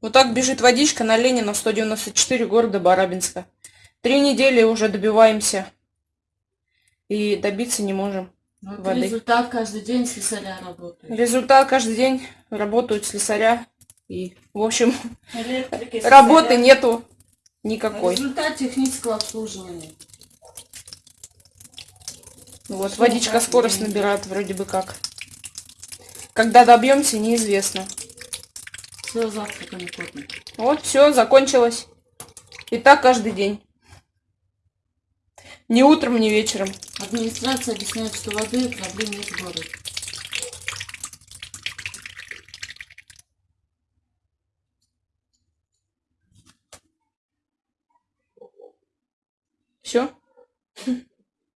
Вот так бежит водичка на Ленина 194 города Барабинска. Три недели уже добиваемся. И добиться не можем. Вот воды. результат каждый день слесаря работает. Результат каждый день работают слесаря. И, в общем, Электрики, работы слесаря. нету никакой. Результат технического обслуживания. Вот, Всё, водичка скорость набирает вроде бы как. Когда добьемся, неизвестно. Все, завтраками копим. Вот, все, закончилось. И так каждый день. Ни утром, ни вечером. Администрация объясняет, что воды проблем нет в городе. Все.